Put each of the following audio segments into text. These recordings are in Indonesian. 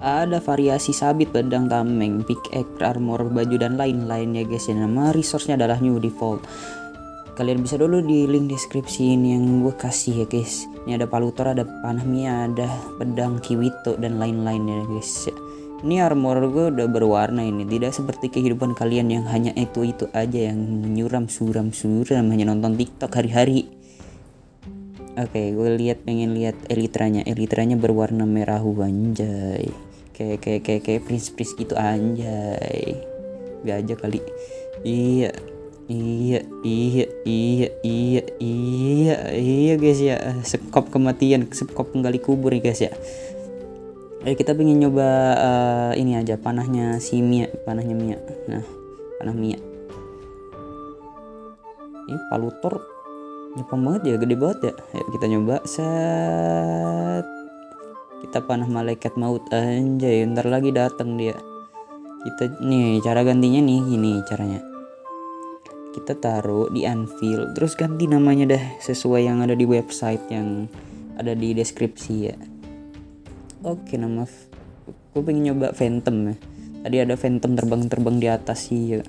ada variasi sabit pedang tameng pickaxe armor baju dan lain-lain ya guys. Ya nama resource-nya adalah new default. Kalian bisa dulu di link deskripsi ini yang gue kasih ya guys. Ini ada palutor ada panah mia ada pedang kiwito dan lain-lain ya guys. Ini armor gue udah berwarna ini. Tidak seperti kehidupan kalian yang hanya itu itu aja yang menyuram suram suram. Hanya nonton tiktok hari-hari. Oke gue lihat pengen lihat elitranya. Elitranya berwarna merah anjay kayak kayak kayak kayak prince prince gitu anjay. Aja kali. Iya iya iya iya iya iya iya guys ya. Sekop kematian sekop kembali kubur nih guys ya. Ayo kita pengen nyoba uh, ini aja panahnya si Mia panahnya Mia. Nah panah Mia. Ini palutor. Nyapa banget ya gede banget ya. Ayo kita nyoba set kita panah malaikat maut anjay ntar lagi datang dia. Kita nih cara gantinya nih gini caranya. Kita taruh di anvil terus ganti namanya dah sesuai yang ada di website yang ada di deskripsi ya. Oke nama gue pengen nyoba phantom ya. Tadi ada phantom terbang-terbang di atas sih ya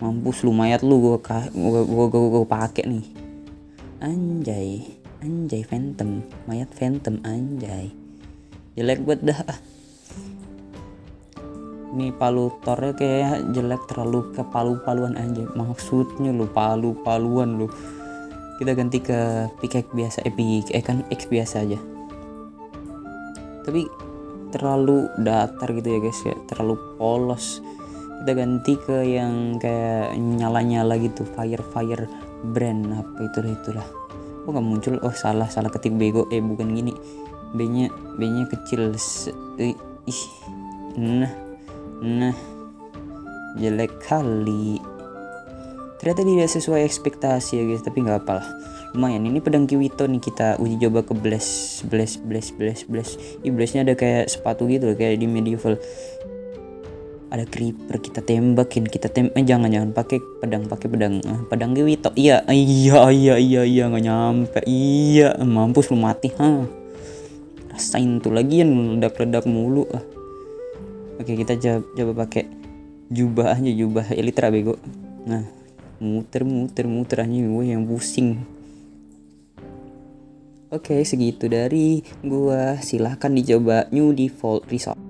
mampus lu mayat lu gue gue gue gue, gue pakai nih. Anjay anjay phantom mayat phantom anjay jelek buat dah. Ini palutornya kayak jelek terlalu ke palu-paluan aja maksudnya lu palu-paluan lu. Kita ganti ke pickaxe biasa eh eh kan X biasa aja. Tapi terlalu datar gitu ya guys ya terlalu polos. Kita ganti ke yang kayak nyala-nyala gitu fire fire brand apa itulah itulah. Oh nggak muncul? Oh salah salah ketik bego. Eh bukan gini B nya B nya kecil ih. Nah nah. Jelek kali. Ternyata tidak sesuai ekspektasi ya guys tapi nggak apa lah. Lumayan ini pedang kiwito nih kita uji coba ke blast blast blast blast blast Ih, blastnya ada kayak sepatu gitu loh kayak di medieval. Ada creeper kita tembakin kita tem eh, jangan jangan pakai pedang pakai pedang ah, pedang kiwito. Iya iya iya iya iya nggak nyampe. Iya mampus lu mati ha rasain tuh lagi yang meledak-ledak mulu ah. Oke kita coba, coba pakai jubah aja jubah elitra bego. Nah muter muter muter aja gue yang pusing. Oke segitu dari gua. Silahkan dicoba new default resort